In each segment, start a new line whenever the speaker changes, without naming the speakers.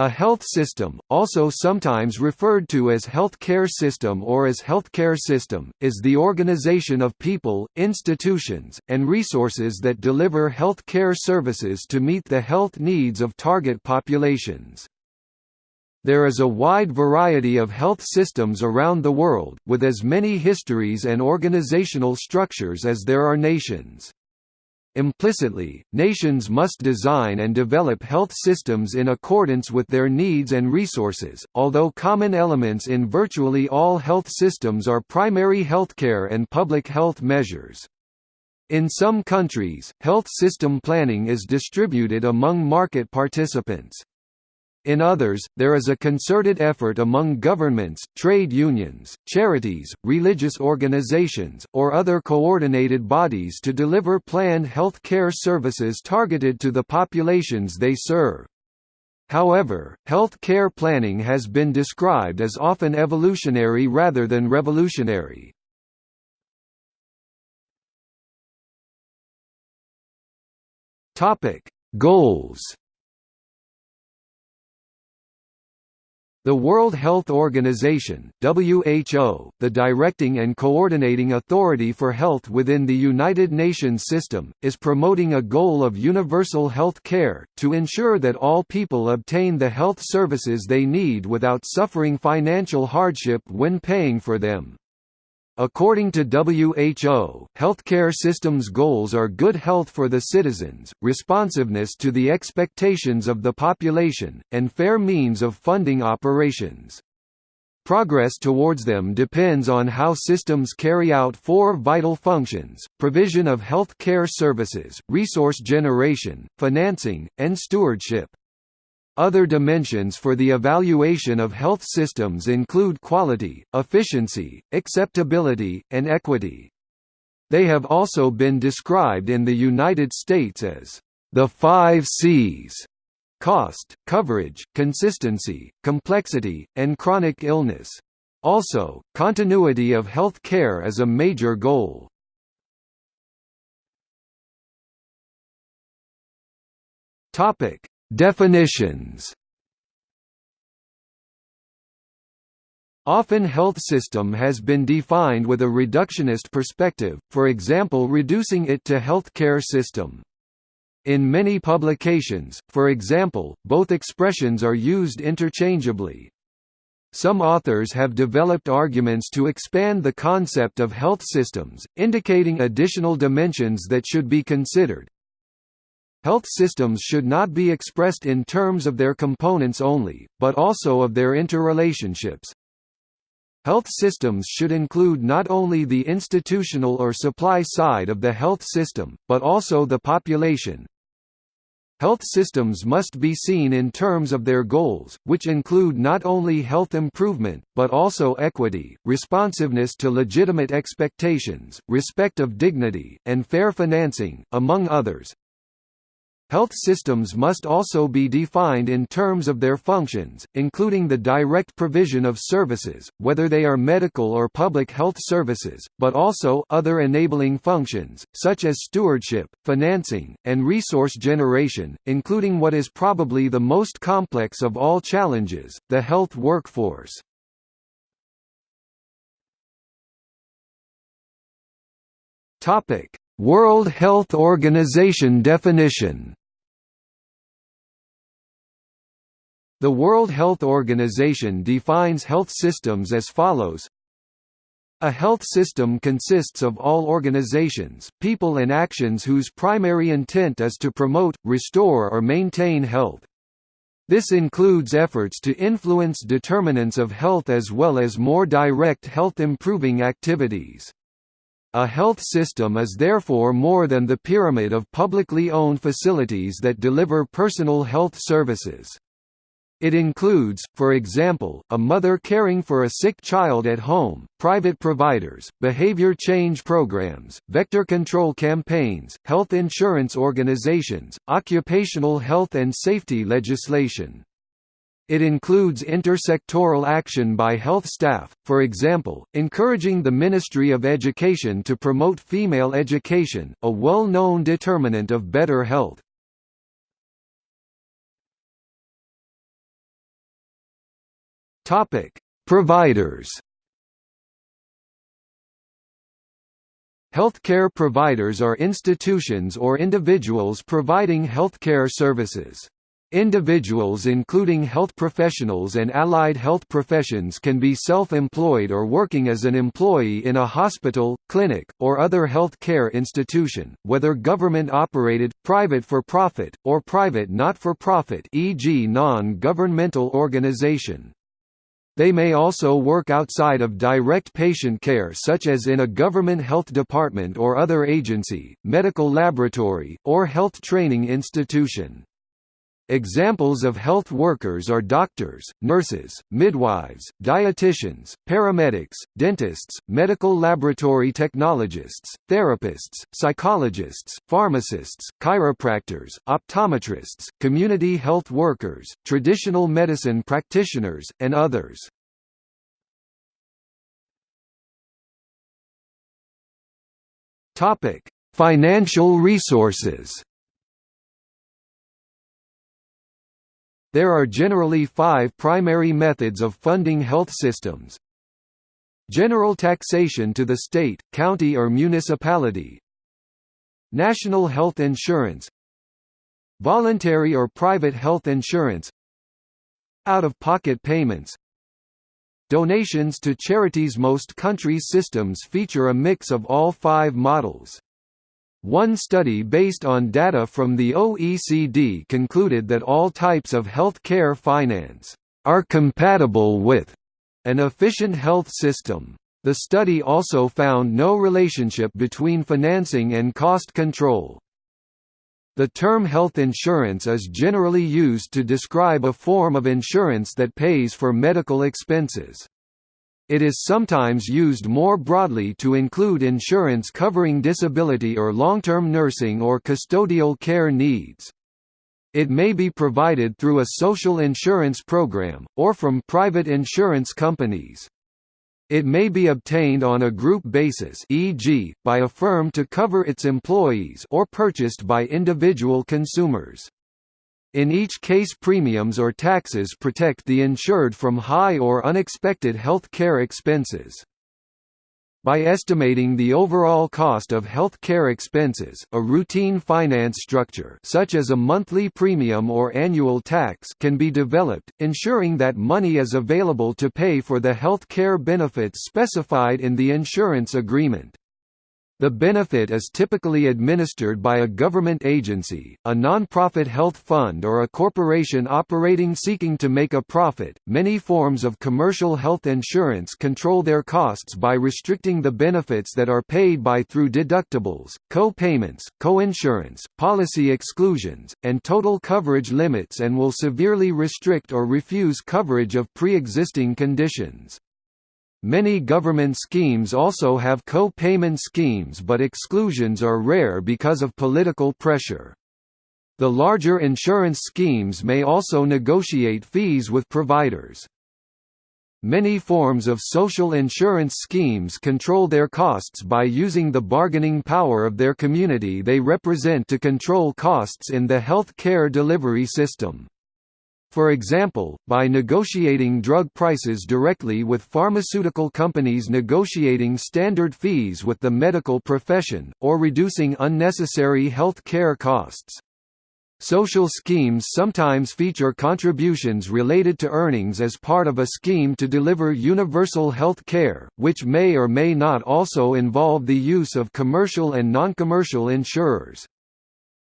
A health system, also sometimes referred to as health care system or as healthcare system, is the organization of people, institutions, and resources that deliver health care services to meet the health needs of target populations. There is a wide variety of health systems around the world, with as many histories and organizational structures as there are nations. Implicitly, nations must design and develop health systems in accordance with their needs and resources, although common elements in virtually all health systems are primary healthcare and public health measures. In some countries, health system planning is distributed among market participants. In others, there is a concerted effort among governments, trade unions, charities, religious organizations, or other coordinated bodies to deliver planned health care services targeted to the populations they serve. However, health care planning has been described as often evolutionary rather than revolutionary. Goals The World Health Organization WHO, the directing and coordinating authority for health within the United Nations system, is promoting a goal of universal health care, to ensure that all people obtain the health services they need without suffering financial hardship when paying for them. According to WHO, healthcare systems goals are good health for the citizens, responsiveness to the expectations of the population, and fair means of funding operations. Progress towards them depends on how systems carry out four vital functions, provision of health care services, resource generation, financing, and stewardship. Other dimensions for the evaluation of health systems include quality, efficiency, acceptability, and equity. They have also been described in the United States as the five C's cost, coverage, consistency, complexity, and chronic illness. Also, continuity of health care is a major goal. Definitions Often health system has been defined with a reductionist perspective, for example reducing it to healthcare system. In many publications, for example, both expressions are used interchangeably. Some authors have developed arguments to expand the concept of health systems, indicating additional dimensions that should be considered, Health systems should not be expressed in terms of their components only, but also of their interrelationships. Health systems should include not only the institutional or supply side of the health system, but also the population. Health systems must be seen in terms of their goals, which include not only health improvement, but also equity, responsiveness to legitimate expectations, respect of dignity, and fair financing, among others. Health systems must also be defined in terms of their functions, including the direct provision of services, whether they are medical or public health services, but also other enabling functions, such as stewardship, financing, and resource generation, including what is probably the most complex of all challenges, the health workforce. World Health Organization definition The World Health Organization defines health systems as follows a health system consists of all organizations, people and actions whose primary intent is to promote, restore or maintain health. This includes efforts to influence determinants of health as well as more direct health-improving activities. A health system is therefore more than the pyramid of publicly owned facilities that deliver personal health services. It includes, for example, a mother caring for a sick child at home, private providers, behavior change programs, vector control campaigns, health insurance organizations, occupational health and safety legislation. It includes intersectoral action by health staff, for example, encouraging the Ministry of Education to promote female education, a well-known determinant of better health. Topic: Providers. Healthcare providers are institutions or individuals providing healthcare services. Individuals including health professionals and allied health professions can be self-employed or working as an employee in a hospital, clinic, or other health care institution, whether government-operated, private for-profit, or private not-for-profit e.g. non-governmental organization. They may also work outside of direct patient care such as in a government health department or other agency, medical laboratory, or health training institution. Examples of health workers are doctors, nurses, midwives, dietitians, paramedics, dentists, medical laboratory technologists, therapists, psychologists, pharmacists, chiropractors, optometrists, community health workers, traditional medicine practitioners, and others. Financial resources There are generally five primary methods of funding health systems. General taxation to the state, county or municipality. National health insurance. Voluntary or private health insurance. Out-of-pocket payments. Donations to charities. Most countries' systems feature a mix of all five models. One study based on data from the OECD concluded that all types of health care finance are compatible with an efficient health system. The study also found no relationship between financing and cost control. The term health insurance is generally used to describe a form of insurance that pays for medical expenses. It is sometimes used more broadly to include insurance covering disability or long-term nursing or custodial care needs. It may be provided through a social insurance program, or from private insurance companies. It may be obtained on a group basis e.g., by a firm to cover its employees or purchased by individual consumers. In each case premiums or taxes protect the insured from high or unexpected health care expenses. By estimating the overall cost of health care expenses, a routine finance structure such as a monthly premium or annual tax can be developed, ensuring that money is available to pay for the health care benefits specified in the insurance agreement. The benefit is typically administered by a government agency, a non-profit health fund or a corporation operating seeking to make a profit. Many forms of commercial health insurance control their costs by restricting the benefits that are paid by through deductibles, co-payments, co-insurance, policy exclusions, and total coverage limits and will severely restrict or refuse coverage of pre-existing conditions. Many government schemes also have co-payment schemes but exclusions are rare because of political pressure. The larger insurance schemes may also negotiate fees with providers. Many forms of social insurance schemes control their costs by using the bargaining power of their community they represent to control costs in the health care delivery system. For example, by negotiating drug prices directly with pharmaceutical companies negotiating standard fees with the medical profession, or reducing unnecessary health care costs. Social schemes sometimes feature contributions related to earnings as part of a scheme to deliver universal health care, which may or may not also involve the use of commercial and non-commercial insurers.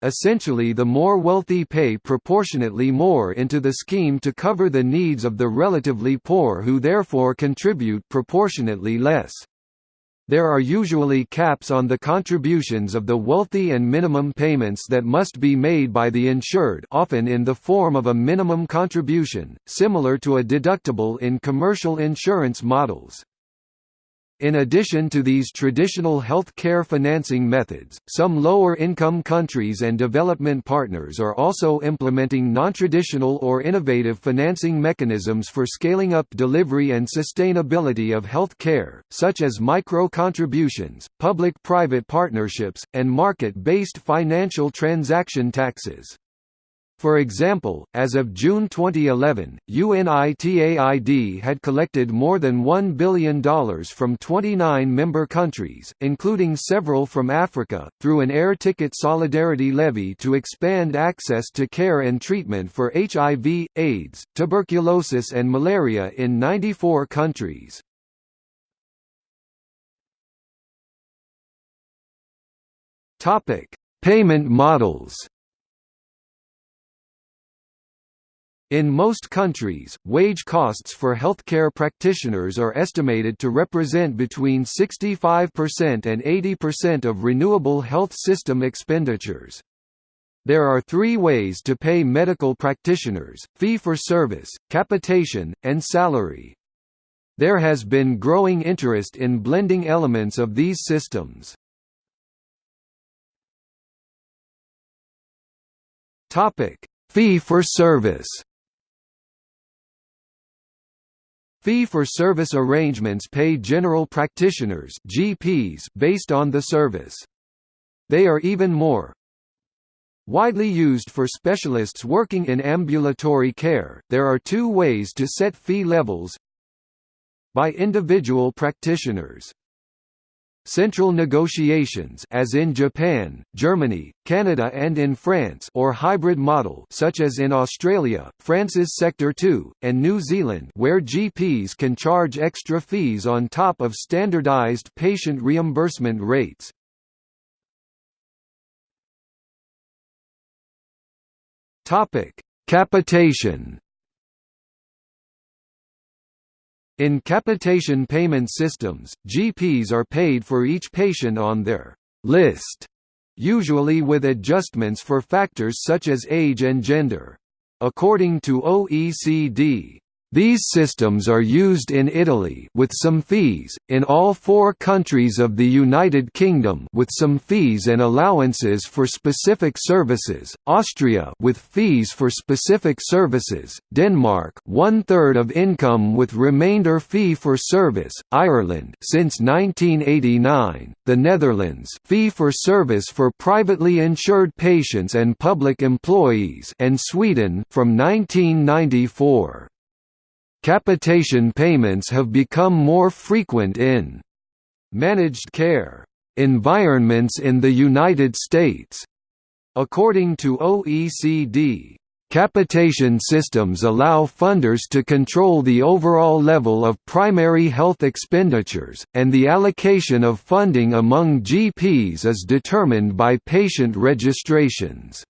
Essentially the more wealthy pay proportionately more into the scheme to cover the needs of the relatively poor who therefore contribute proportionately less. There are usually caps on the contributions of the wealthy and minimum payments that must be made by the insured often in the form of a minimum contribution, similar to a deductible in commercial insurance models. In addition to these traditional health care financing methods, some lower-income countries and development partners are also implementing non-traditional or innovative financing mechanisms for scaling up delivery and sustainability of health care, such as micro-contributions, public-private partnerships, and market-based financial transaction taxes. For example, as of June 2011, UNITAID had collected more than $1 billion from 29 member countries, including several from Africa, through an air ticket solidarity levy to expand access to care and treatment for HIV, AIDS, tuberculosis and malaria in 94 countries. Payment models In most countries, wage costs for healthcare practitioners are estimated to represent between 65% and 80% of renewable health system expenditures. There are three ways to pay medical practitioners, fee-for-service, capitation, and salary. There has been growing interest in blending elements of these systems. Fee-for-service Fee-for-service arrangements pay general practitioners GPs based on the service. They are even more widely used for specialists working in ambulatory care. There are two ways to set fee levels by individual practitioners. Central negotiations as in Japan, Germany, Canada and in France or hybrid model such as in Australia, France's Sector 2, and New Zealand where GPs can charge extra fees on top of standardized patient reimbursement rates. Capitation In capitation payment systems, GPs are paid for each patient on their list, usually with adjustments for factors such as age and gender. According to OECD, these systems are used in Italy with some fees, in all four countries of the United Kingdom with some fees and allowances for specific services, Austria with fees for specific services, Denmark one-third of income with remainder fee for service, Ireland since 1989, the Netherlands fee for service for privately insured patients and public employees and Sweden from 1994. Capitation payments have become more frequent in managed care environments in the United States. According to OECD, capitation systems allow funders to control the overall level of primary health expenditures, and the allocation of funding among GPs is determined by patient registrations.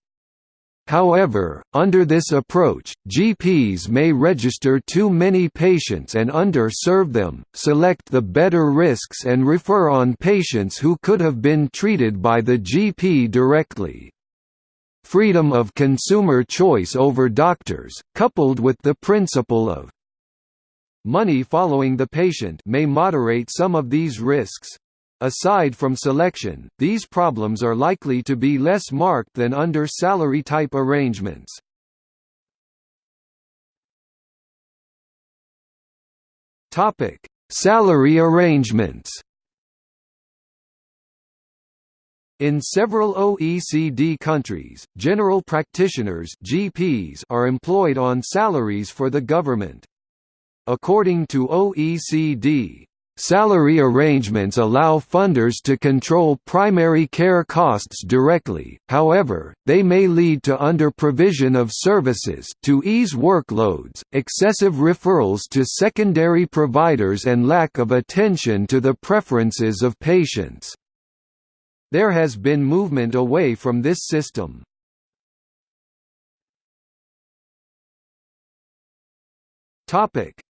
However, under this approach, GPs may register too many patients and under-serve them, select the better risks and refer on patients who could have been treated by the GP directly. Freedom of consumer choice over doctors, coupled with the principle of money following the patient may moderate some of these risks. Aside from selection, these problems are likely to be less marked than under salary-type arrangements. Topic: Salary arrangements In several OECD countries, general practitioners GPs are employed on salaries for the government. According to OECD, Salary arrangements allow funders to control primary care costs directly, however, they may lead to under-provision of services to ease workloads, excessive referrals to secondary providers and lack of attention to the preferences of patients. There has been movement away from this system.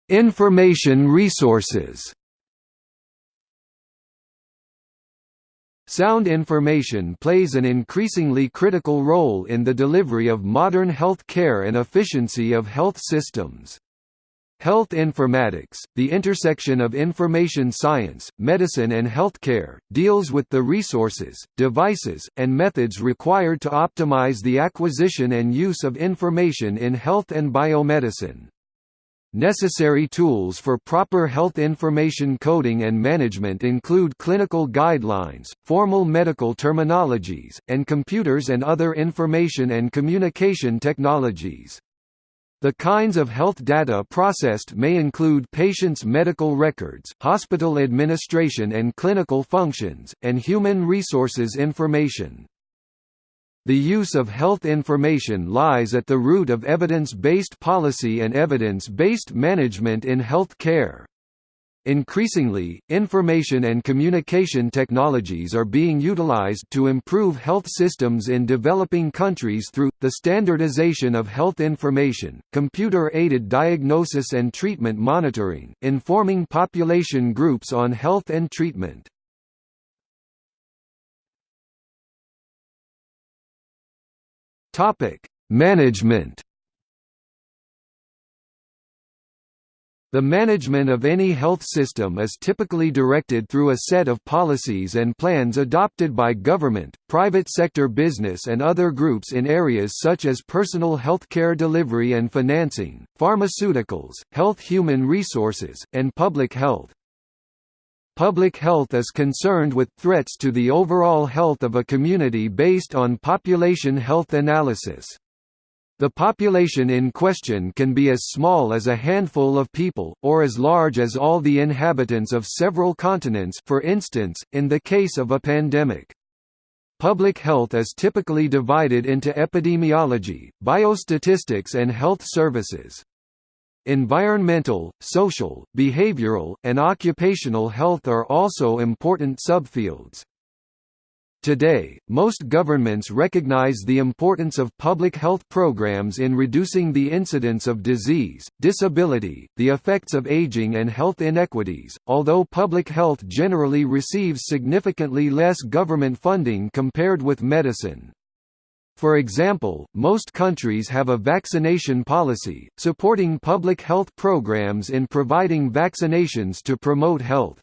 Information resources Sound information plays an increasingly critical role in the delivery of modern health care and efficiency of health systems. Health informatics, the intersection of information science, medicine and healthcare, deals with the resources, devices, and methods required to optimize the acquisition and use of information in health and biomedicine. Necessary tools for proper health information coding and management include clinical guidelines, formal medical terminologies, and computers and other information and communication technologies. The kinds of health data processed may include patients' medical records, hospital administration and clinical functions, and human resources information. The use of health information lies at the root of evidence-based policy and evidence-based management in health care. Increasingly, information and communication technologies are being utilized to improve health systems in developing countries through, the standardization of health information, computer-aided diagnosis and treatment monitoring, informing population groups on health and treatment. Topic: Management. The management of any health system is typically directed through a set of policies and plans adopted by government, private sector business and other groups in areas such as personal health care delivery and financing, pharmaceuticals, health human resources, and public health. Public health is concerned with threats to the overall health of a community based on population health analysis. The population in question can be as small as a handful of people, or as large as all the inhabitants of several continents for instance, in the case of a pandemic. Public health is typically divided into epidemiology, biostatistics and health services. Environmental, social, behavioral, and occupational health are also important subfields. Today, most governments recognize the importance of public health programs in reducing the incidence of disease, disability, the effects of aging and health inequities, although public health generally receives significantly less government funding compared with medicine. For example, most countries have a vaccination policy, supporting public health programs in providing vaccinations to promote health.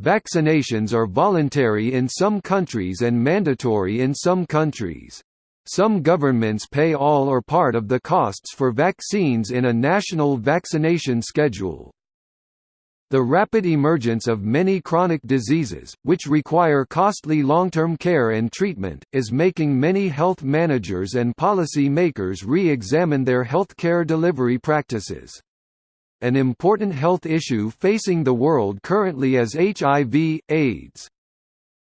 Vaccinations are voluntary in some countries and mandatory in some countries. Some governments pay all or part of the costs for vaccines in a national vaccination schedule. The rapid emergence of many chronic diseases, which require costly long-term care and treatment, is making many health managers and policy makers re-examine their healthcare delivery practices. An important health issue facing the world currently is HIV, AIDS.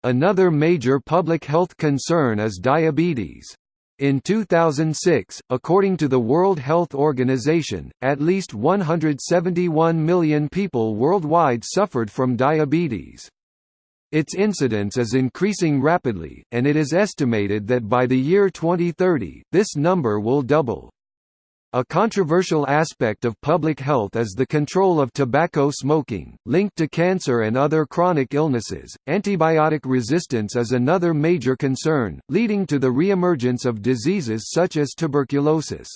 Another major public health concern is diabetes. In 2006, according to the World Health Organization, at least 171 million people worldwide suffered from diabetes. Its incidence is increasing rapidly, and it is estimated that by the year 2030, this number will double. A controversial aspect of public health is the control of tobacco smoking, linked to cancer and other chronic illnesses. Antibiotic resistance is another major concern, leading to the reemergence of diseases such as tuberculosis.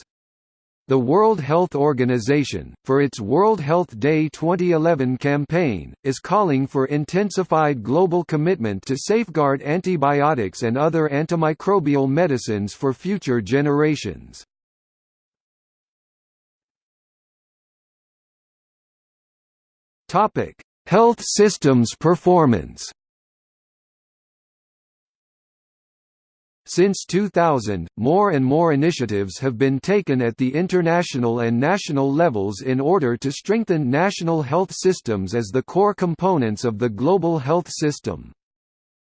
The World Health Organization, for its World Health Day 2011 campaign, is calling for intensified global commitment to safeguard antibiotics and other antimicrobial medicines for future generations. Topic: Health systems performance. Since 2000, more and more initiatives have been taken at the international and national levels in order to strengthen national health systems as the core components of the global health system.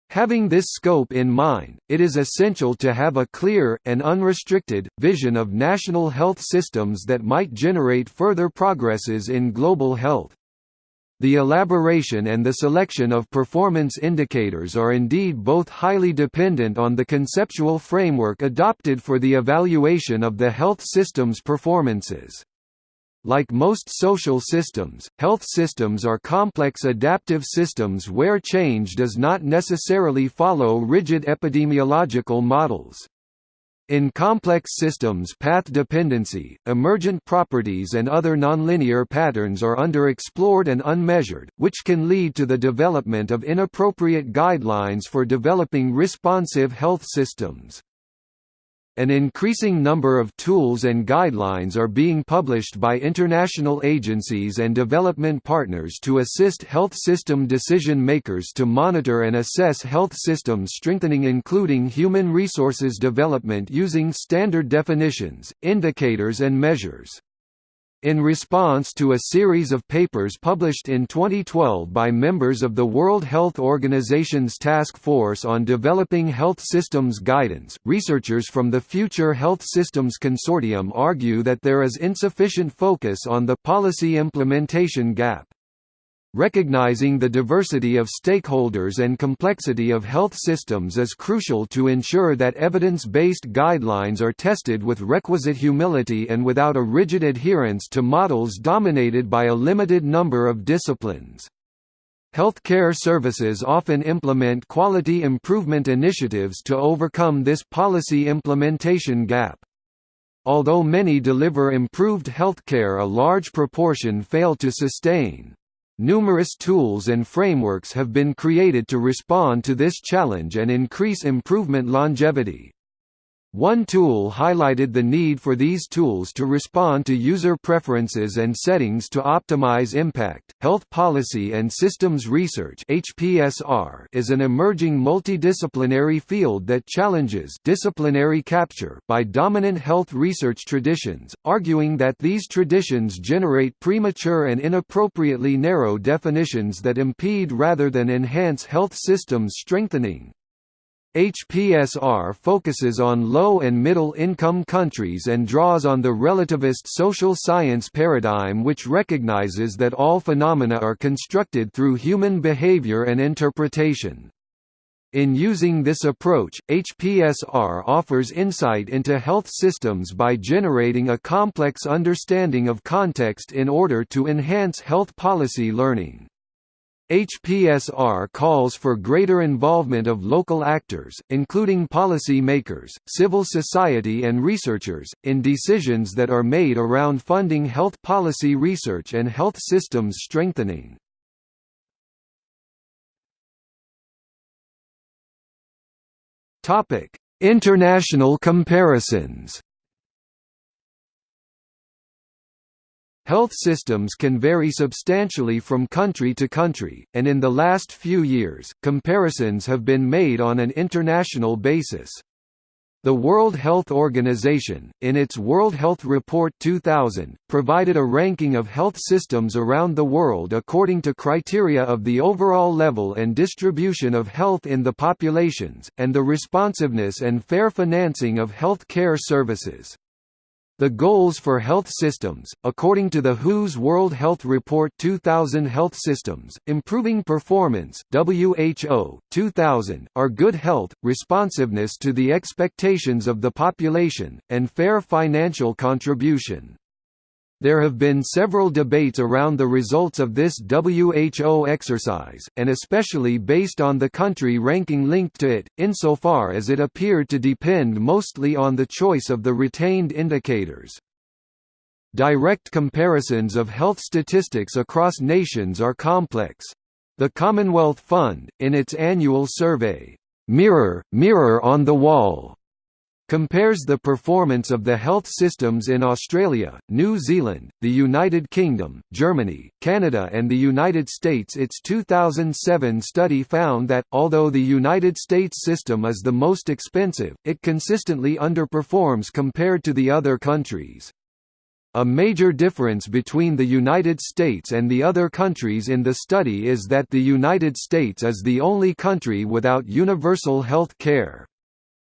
Having this scope in mind, it is essential to have a clear, and unrestricted, vision of national health systems that might generate further progresses in global health. The elaboration and the selection of performance indicators are indeed both highly dependent on the conceptual framework adopted for the evaluation of the health system's performances. Like most social systems, health systems are complex adaptive systems where change does not necessarily follow rigid epidemiological models. In complex systems path dependency, emergent properties and other nonlinear patterns are underexplored and unmeasured, which can lead to the development of inappropriate guidelines for developing responsive health systems. An increasing number of tools and guidelines are being published by international agencies and development partners to assist health system decision makers to monitor and assess health system strengthening including human resources development using standard definitions, indicators and measures. In response to a series of papers published in 2012 by members of the World Health Organization's Task Force on Developing Health Systems Guidance, researchers from the Future Health Systems Consortium argue that there is insufficient focus on the policy implementation gap. Recognizing the diversity of stakeholders and complexity of health systems is crucial to ensure that evidence-based guidelines are tested with requisite humility and without a rigid adherence to models dominated by a limited number of disciplines. Healthcare services often implement quality improvement initiatives to overcome this policy implementation gap. Although many deliver improved healthcare a large proportion fail to sustain. Numerous tools and frameworks have been created to respond to this challenge and increase improvement longevity. One tool highlighted the need for these tools to respond to user preferences and settings to optimize impact. Health Policy and Systems Research (HPSR) is an emerging multidisciplinary field that challenges disciplinary capture by dominant health research traditions, arguing that these traditions generate premature and inappropriately narrow definitions that impede rather than enhance health systems strengthening. HPSR focuses on low and middle-income countries and draws on the relativist social science paradigm which recognizes that all phenomena are constructed through human behavior and interpretation. In using this approach, HPSR offers insight into health systems by generating a complex understanding of context in order to enhance health policy learning. HPSR calls for greater involvement of local actors, including policy makers, civil society and researchers, in decisions that are made around funding health policy research and health systems strengthening. International comparisons Health systems can vary substantially from country to country, and in the last few years, comparisons have been made on an international basis. The World Health Organization, in its World Health Report 2000, provided a ranking of health systems around the world according to criteria of the overall level and distribution of health in the populations, and the responsiveness and fair financing of health care services. The goals for health systems, according to the WHO's World Health Report 2000 Health Systems, Improving Performance WHO, 2000, are good health, responsiveness to the expectations of the population, and fair financial contribution. There have been several debates around the results of this WHO exercise, and especially based on the country ranking linked to it, insofar as it appeared to depend mostly on the choice of the retained indicators. Direct comparisons of health statistics across nations are complex. The Commonwealth Fund, in its annual survey, "'Mirror, Mirror on the Wall' compares the performance of the health systems in Australia, New Zealand, the United Kingdom, Germany, Canada and the United States Its 2007 study found that, although the United States system is the most expensive, it consistently underperforms compared to the other countries. A major difference between the United States and the other countries in the study is that the United States is the only country without universal health care.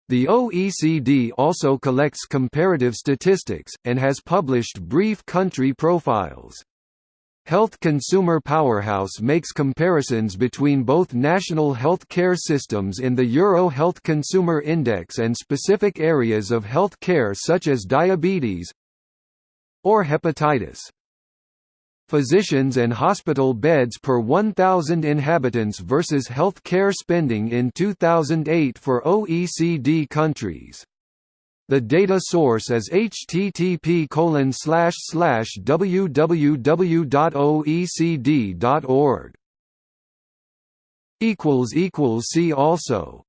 The OECD also collects comparative statistics, and has published brief country profiles. Health Consumer Powerhouse makes comparisons between both national health care systems in the Euro Health Consumer Index and specific areas of health care such as diabetes or hepatitis. Physicians and hospital beds per 1,000 inhabitants versus health care spending in 2008 for OECD countries. The data source is http www.oecd.org. See also